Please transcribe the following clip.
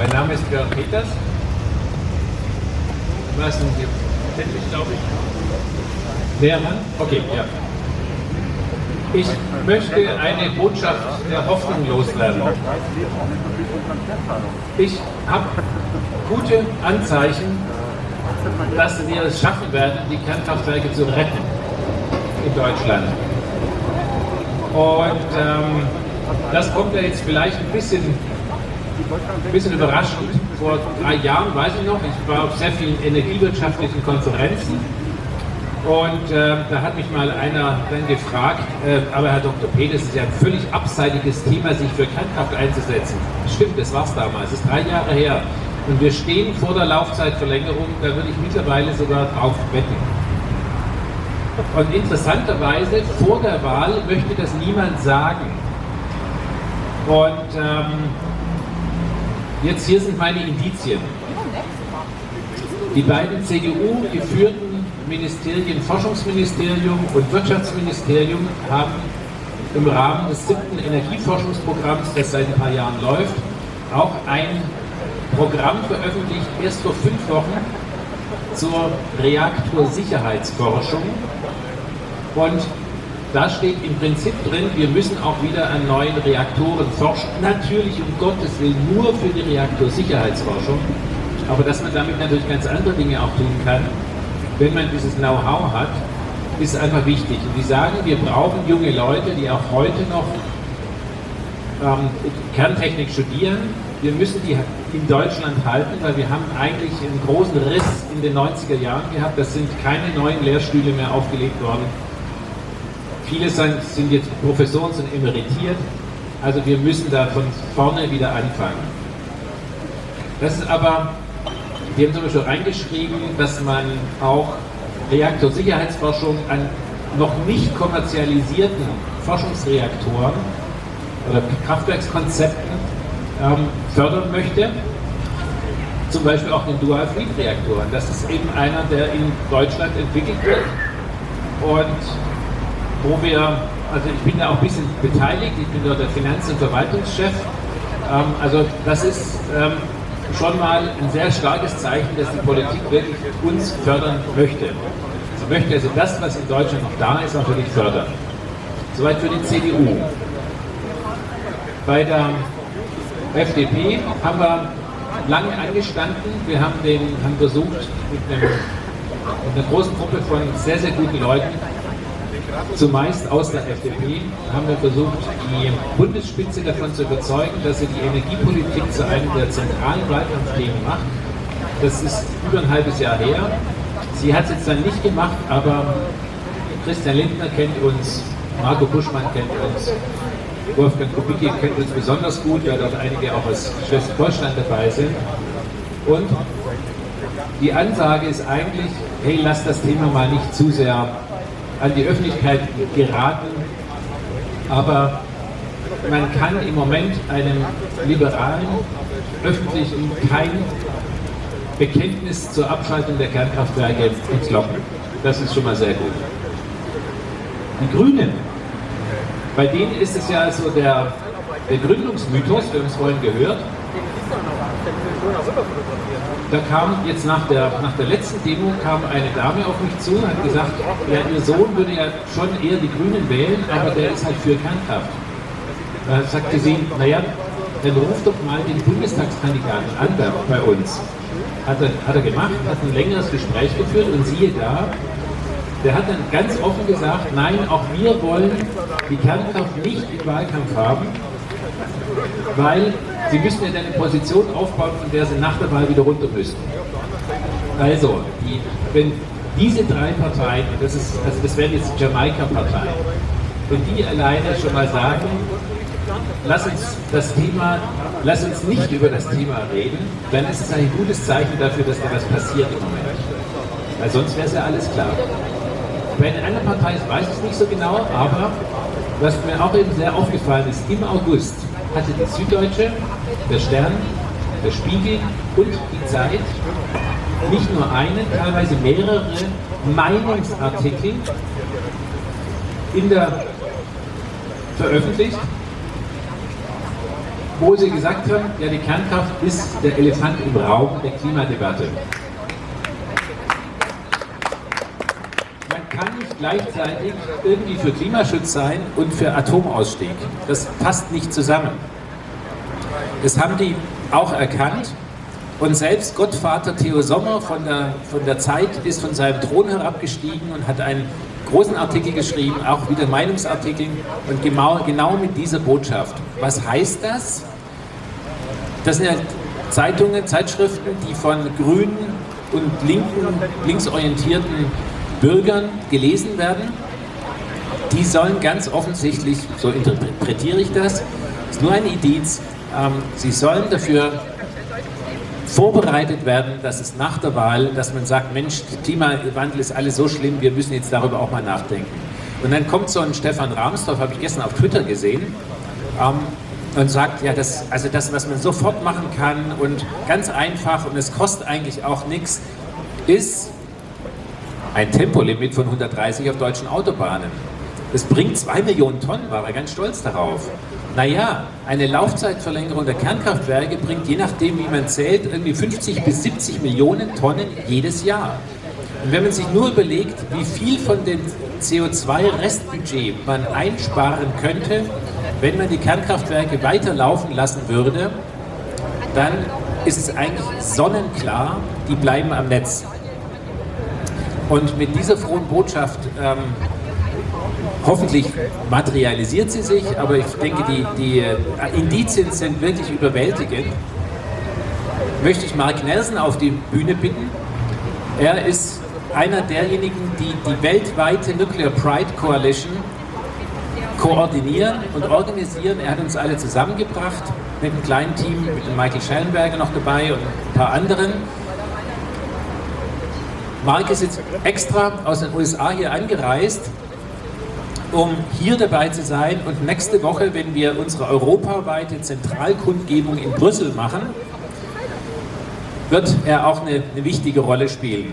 Mein Name ist Björn Peters. Was sind Sie? Tändlich, glaube ich. Näher ran? Okay, ja. Ich möchte eine Botschaft der Hoffnung loswerden. Ich habe gute Anzeichen, dass wir es schaffen werden, die Kernkraftwerke zu retten in Deutschland. Und ähm, das kommt ja jetzt vielleicht ein bisschen, ein bisschen überraschend. Vor drei Jahren, weiß ich noch, ich war auf sehr vielen energiewirtschaftlichen Konferenzen und äh, da hat mich mal einer dann gefragt, äh, aber Herr Dr. P., das ist ja ein völlig abseitiges Thema, sich für Kernkraft einzusetzen. Stimmt, das war es damals, das ist drei Jahre her. Und wir stehen vor der Laufzeitverlängerung, da würde ich mittlerweile sogar drauf wetten. Und interessanterweise, vor der Wahl möchte das niemand sagen. Und ähm, jetzt hier sind meine Indizien. Die beiden CDU geführten Ministerien, Forschungsministerium und Wirtschaftsministerium, haben im Rahmen des siebten Energieforschungsprogramms, das seit ein paar Jahren läuft, auch ein Programm veröffentlicht, erst vor fünf Wochen, zur Reaktorsicherheitsforschung. Und da steht im Prinzip drin, wir müssen auch wieder an neuen Reaktoren forschen. Natürlich um Gottes Willen nur für die Reaktorsicherheitsforschung, aber dass man damit natürlich ganz andere Dinge auch tun kann, wenn man dieses Know-how hat, ist einfach wichtig. Und die sagen, wir brauchen junge Leute, die auch heute noch ähm, Kerntechnik studieren. Wir müssen die in Deutschland halten, weil wir haben eigentlich einen großen Riss in den 90er Jahren gehabt. Das sind keine neuen Lehrstühle mehr aufgelegt worden Viele sind, jetzt Professoren, sind emeritiert. Also wir müssen da von vorne wieder anfangen. Das ist aber, wir haben zum Beispiel reingeschrieben, dass man auch Reaktorsicherheitsforschung an noch nicht kommerzialisierten Forschungsreaktoren oder Kraftwerkskonzepten ähm, fördern möchte. Zum Beispiel auch den Dual-Fleet-Reaktoren. Das ist eben einer, der in Deutschland entwickelt wird und wo wir, also ich bin da auch ein bisschen beteiligt, ich bin dort der Finanz- und Verwaltungschef. Ähm, also das ist ähm, schon mal ein sehr starkes Zeichen, dass die Politik wirklich uns fördern möchte. Sie möchte also das, was in Deutschland noch da ist, wirklich fördern. Soweit für die CDU. Bei der FDP haben wir lange angestanden. Wir haben, den, haben versucht, mit, einem, mit einer großen Gruppe von sehr, sehr guten Leuten zumeist aus der FDP, haben wir versucht, die Bundesspitze davon zu überzeugen, dass sie die Energiepolitik zu einem der zentralen Wahlkampfthemen macht. Das ist über ein halbes Jahr her. Sie hat es jetzt dann nicht gemacht, aber Christian Lindner kennt uns, Marco Buschmann kennt uns, Wolfgang Kubicki kennt uns besonders gut, weil dort einige auch aus Schleswig-Holstein dabei sind. Und die Ansage ist eigentlich, hey, lass das Thema mal nicht zu sehr an die Öffentlichkeit geraten, aber man kann im Moment einem liberalen Öffentlichen kein Bekenntnis zur Abschaltung der Kernkraftwerke entlocken. Das ist schon mal sehr gut. Die Grünen, bei denen ist es ja so der, der Gründungsmythos, wir haben es vorhin gehört, da kam jetzt nach der, nach der letzten Demo kam eine Dame auf mich zu und hat gesagt, ja, ihr Sohn würde ja schon eher die Grünen wählen, aber der ist halt für Kernkraft. Da sagte sie, naja, dann ruft doch mal den Bundestagskandidaten an bei uns. Hat er, hat er gemacht, hat ein längeres Gespräch geführt und siehe da, der hat dann ganz offen gesagt, nein, auch wir wollen die Kernkraft nicht im Wahlkampf haben, weil Sie müssen ja eine Position aufbauen, von der Sie nach der Wahl wieder runter müssen. Also, die, wenn diese drei Parteien, das, ist, also das wären jetzt Jamaika-Parteien, wenn die alleine schon mal sagen, lass uns das Thema, lass uns nicht über das Thema reden, dann ist es ein gutes Zeichen dafür, dass da was passiert im Moment. Weil sonst wäre es ja alles klar. Bei den anderen Parteien weiß ich es nicht so genau, aber was mir auch eben sehr aufgefallen ist, im August hatte die Süddeutsche, der Stern, der Spiegel und die Zeit nicht nur einen, teilweise mehrere Meinungsartikel in der veröffentlicht, wo Sie gesagt haben, ja, die Kernkraft ist der Elefant im Raum der Klimadebatte. Man kann nicht gleichzeitig irgendwie für Klimaschutz sein und für Atomausstieg. Das passt nicht zusammen. Das haben die auch erkannt und selbst Gottvater Theo Sommer von der, von der Zeit ist von seinem Thron herabgestiegen und hat einen großen Artikel geschrieben, auch wieder Meinungsartikel und genau, genau mit dieser Botschaft. Was heißt das? Das sind ja Zeitungen, Zeitschriften, die von grünen und linken, linksorientierten Bürgern gelesen werden. Die sollen ganz offensichtlich, so interpretiere ich das, ist nur ein Indiz, ähm, sie sollen dafür vorbereitet werden, dass es nach der Wahl, dass man sagt, Mensch, Klimawandel ist alles so schlimm, wir müssen jetzt darüber auch mal nachdenken. Und dann kommt so ein Stefan Rahmsdorf, habe ich gestern auf Twitter gesehen, ähm, und sagt, ja, das, also das, was man sofort machen kann und ganz einfach und es kostet eigentlich auch nichts, ist ein Tempolimit von 130 auf deutschen Autobahnen. Das bringt zwei Millionen Tonnen, war er ganz stolz darauf. Naja, eine Laufzeitverlängerung der Kernkraftwerke bringt je nachdem, wie man zählt, irgendwie 50 bis 70 Millionen Tonnen jedes Jahr. Und wenn man sich nur überlegt, wie viel von dem CO2-Restbudget man einsparen könnte, wenn man die Kernkraftwerke weiterlaufen lassen würde, dann ist es eigentlich sonnenklar, die bleiben am Netz. Und mit dieser frohen Botschaft ähm, Hoffentlich materialisiert sie sich, aber ich denke, die, die äh, Indizien sind wirklich überwältigend. Möchte ich Mark Nelson auf die Bühne bitten. Er ist einer derjenigen, die die weltweite Nuclear Pride Coalition koordinieren und organisieren. Er hat uns alle zusammengebracht mit einem kleinen Team, mit dem Michael Schellenberger noch dabei und ein paar anderen. Mark ist jetzt extra aus den USA hier angereist, um hier dabei zu sein und nächste Woche, wenn wir unsere europaweite Zentralkundgebung in Brüssel machen, wird er auch eine, eine wichtige Rolle spielen.